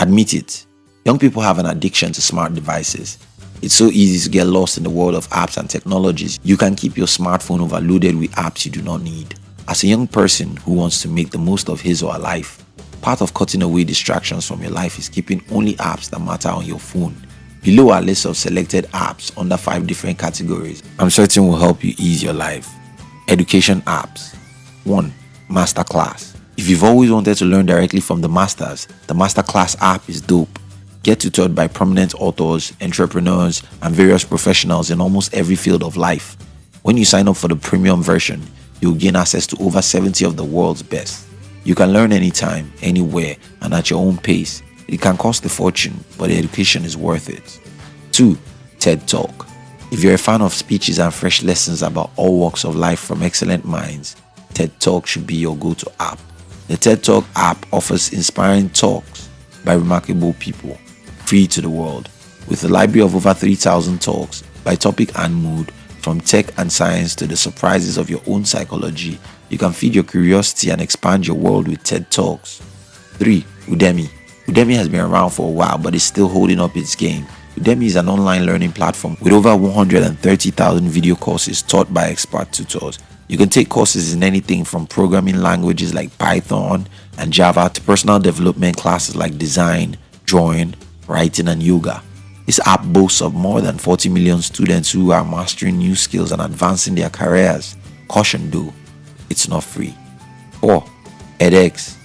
Admit it, young people have an addiction to smart devices. It's so easy to get lost in the world of apps and technologies. You can keep your smartphone overloaded with apps you do not need. As a young person who wants to make the most of his or her life, part of cutting away distractions from your life is keeping only apps that matter on your phone. Below are lists of selected apps under 5 different categories I'm certain will help you ease your life. Education apps 1. Masterclass If you've always wanted to learn directly from the masters, the Masterclass app is dope. Get tutored by prominent authors, entrepreneurs, and various professionals in almost every field of life. When you sign up for the premium version, you'll gain access to over 70 of the world's best. You can learn anytime, anywhere, and at your own pace. It can cost a fortune, but the education is worth it. 2. TED Talk. If you're a fan of speeches and fresh lessons about all walks of life from excellent minds, TED Talk should be your go to app. The TED Talk app offers inspiring talks by remarkable people, free to the world. With a library of over 3,000 talks by topic and mood, from tech and science to the surprises of your own psychology, you can feed your curiosity and expand your world with TED Talks. 3. Udemy. Udemy has been around for a while but is still holding up its game. Udemy is an online learning platform with over 130,000 video courses taught by expert tutors. You can take courses in anything from programming languages like Python and Java to personal development classes like design, drawing, writing, and yoga. This app boasts of more than 40 million students who are mastering new skills and advancing their careers. Caution though, it's not free. 4. edX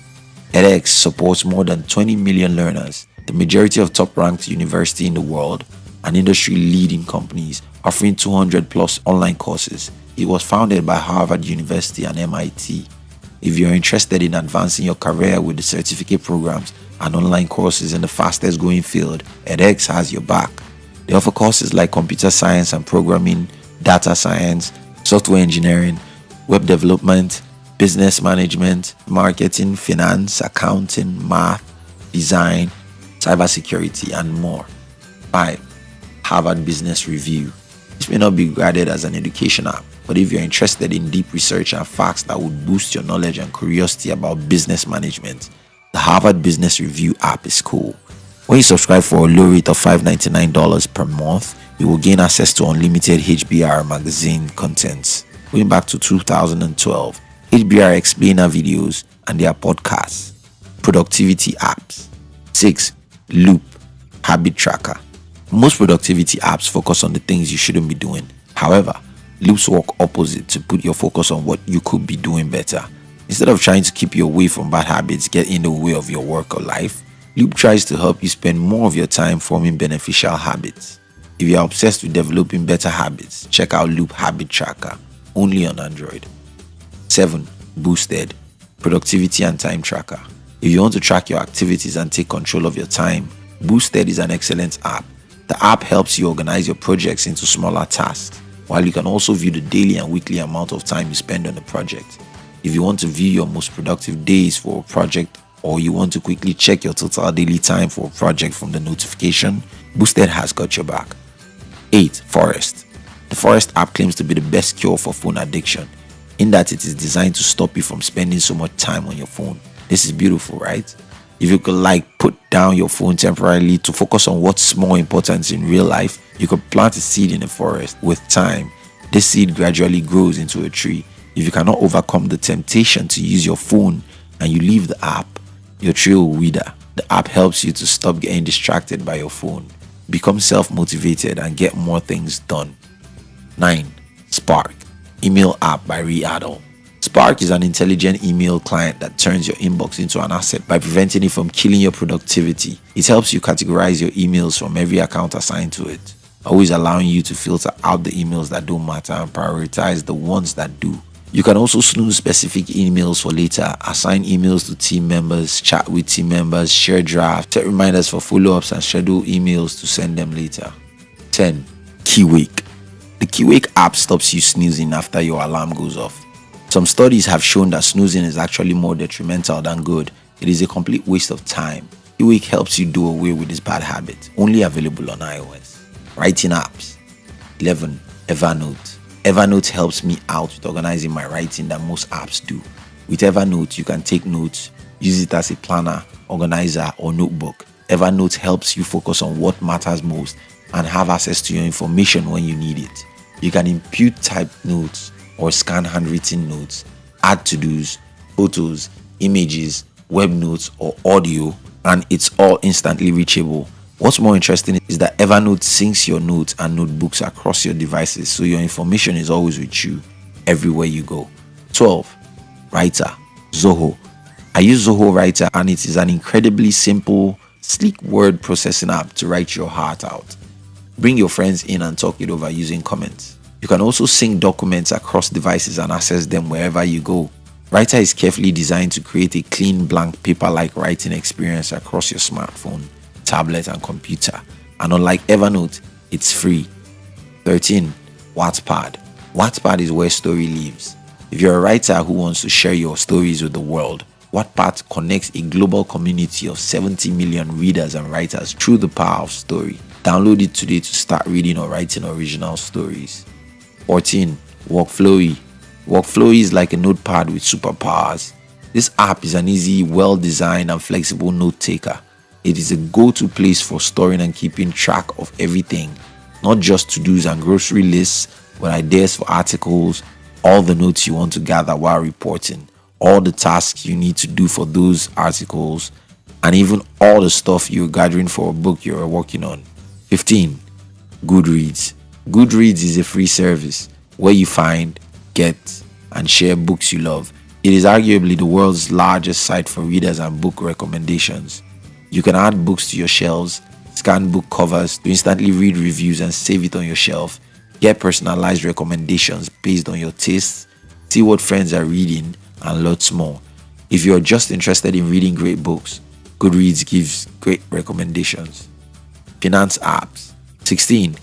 edX supports more than 20 million learners, the majority of top-ranked universities in the world, and industry-leading companies offering 200 plus online courses. It was founded by Harvard University and MIT. If you're interested in advancing your career with the certificate programs and online courses in the fastest growing field, edX has your back. They offer courses like computer science and programming, data science, software engineering, web development, business management, marketing, finance, accounting, math, design, cybersecurity, and more. 5. Harvard Business Review. This may not be regarded as an education app, but if you're interested in deep research and facts that would boost your knowledge and curiosity about business management, the Harvard Business Review app is cool. When you subscribe for a low rate of $599 per month, you will gain access to unlimited HBR magazine contents. Going back to 2012, HBR explainer videos and their podcasts, productivity apps. 6. Loop Habit Tracker. Most productivity apps focus on the things you shouldn't be doing. However, loops work opposite to put your focus on what you could be doing better. Instead of trying to keep you away from bad habits get in the way of your work or life, Loop tries to help you spend more of your time forming beneficial habits. If you're obsessed with developing better habits, check out Loop Habit Tracker, only on Android. 7. Boosted Productivity and Time Tracker. If you want to track your activities and take control of your time, Boosted is an excellent app. The app helps you organize your projects into smaller tasks, while you can also view the daily and weekly amount of time you spend on the project. If you want to view your most productive days for a project or you want to quickly check your total daily time for a project from the notification, Boosted has got your back. 8. Forest The Forest app claims to be the best cure for phone addiction, in that it is designed to stop you from spending so much time on your phone. This is beautiful, right? If you could like put down your phone temporarily to focus on what's more important in real life, you could plant a seed in a forest. With time, this seed gradually grows into a tree if you cannot overcome the temptation to use your phone and you leave the app, your tree will wither. The app helps you to stop getting distracted by your phone, become self motivated, and get more things done. 9. Spark Email app by Adol. Spark is an intelligent email client that turns your inbox into an asset by preventing it from killing your productivity. It helps you categorize your emails from every account assigned to it, always allowing you to filter out the emails that don't matter and prioritize the ones that do. You can also snooze specific emails for later, assign emails to team members, chat with team members, share drafts, set reminders for follow-ups and schedule emails to send them later. 10. Kiwake. The Kiwake app stops you snoozing after your alarm goes off. Some studies have shown that snoozing is actually more detrimental than good. It is a complete waste of time. Kiwake helps you do away with this bad habit. Only available on iOS. Writing apps. 11. Evernote. Evernote helps me out with organizing my writing that most apps do. With Evernote, you can take notes, use it as a planner, organizer or notebook. Evernote helps you focus on what matters most and have access to your information when you need it. You can impute typed notes or scan handwritten notes, add to dos, photos, images, web notes, or audio, and it's all instantly reachable. What's more interesting is that Evernote syncs your notes and notebooks across your devices so your information is always with you everywhere you go. 12. Writer Zoho. I use Zoho Writer and it is an incredibly simple, sleek word processing app to write your heart out. Bring your friends in and talk it over using comments. You can also sync documents across devices and access them wherever you go. Writer is carefully designed to create a clean blank paper-like writing experience across your smartphone, tablet and computer. And unlike Evernote, it's free. 13. Wattpad. Wattpad is where story lives. If you're a writer who wants to share your stories with the world, Wattpad connects a global community of 70 million readers and writers through the power of story. Download it today to start reading or writing original stories. 14. Workflowy. Workflowy is like a notepad with superpowers. This app is an easy, well-designed and flexible note taker. It is a go-to place for storing and keeping track of everything, not just to-dos and grocery lists, but ideas for articles, all the notes you want to gather while reporting, all the tasks you need to do for those articles, and even all the stuff you're gathering for a book you're working on. 15. Goodreads. Goodreads is a free service where you find, get, and share books you love. It is arguably the world's largest site for readers and book recommendations. You can add books to your shelves, scan book covers to instantly read reviews and save it on your shelf, get personalized recommendations based on your tastes, see what friends are reading, and lots more. If you're just interested in reading great books, Goodreads gives great recommendations finance apps. 16.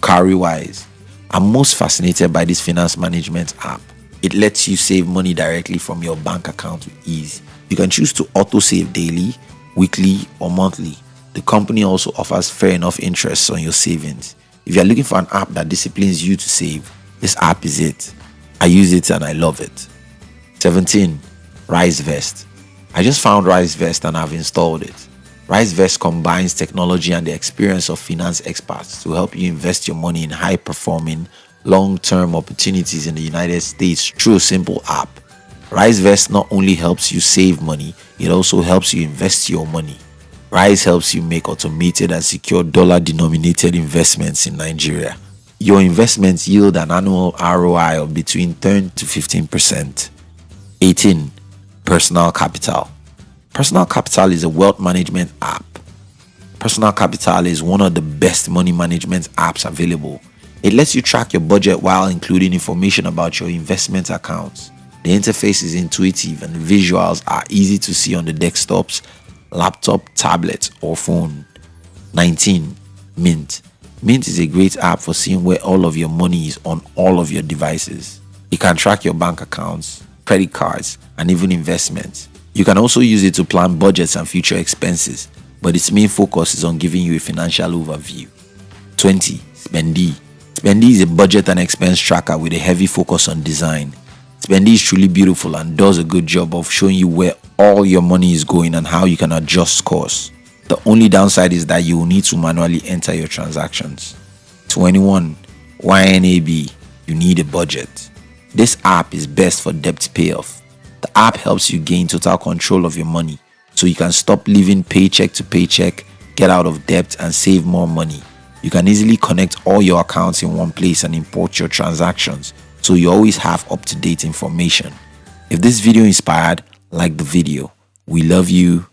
Cowrywise. I'm most fascinated by this finance management app. It lets you save money directly from your bank account with ease. You can choose to auto save daily, weekly, or monthly. The company also offers fair enough interest on your savings. If you're looking for an app that disciplines you to save, this app is it. I use it and I love it. 17. RiseVest. I just found RiseVest and I've installed it. RiseVest combines technology and the experience of finance experts to help you invest your money in high performing, long term opportunities in the United States through a simple app. RiseVest not only helps you save money, it also helps you invest your money. Rise helps you make automated and secure dollar denominated investments in Nigeria. Your investments yield an annual ROI of between 10 to 15%. 18. Personal Capital Personal Capital is a wealth management app. Personal Capital is one of the best money management apps available. It lets you track your budget while including information about your investment accounts. The interface is intuitive and visuals are easy to see on the desktops, laptop, tablet, or phone. 19. Mint. Mint is a great app for seeing where all of your money is on all of your devices. It can track your bank accounts, credit cards, and even investments. You can also use it to plan budgets and future expenses, but its main focus is on giving you a financial overview. 20. Spendee Spendee is a budget and expense tracker with a heavy focus on design. Spendee is truly beautiful and does a good job of showing you where all your money is going and how you can adjust course. The only downside is that you will need to manually enter your transactions. 21. YNAB. You need a budget. This app is best for debt payoff the app helps you gain total control of your money so you can stop living paycheck to paycheck, get out of debt, and save more money. You can easily connect all your accounts in one place and import your transactions so you always have up to date information. If this video inspired, like the video. We love you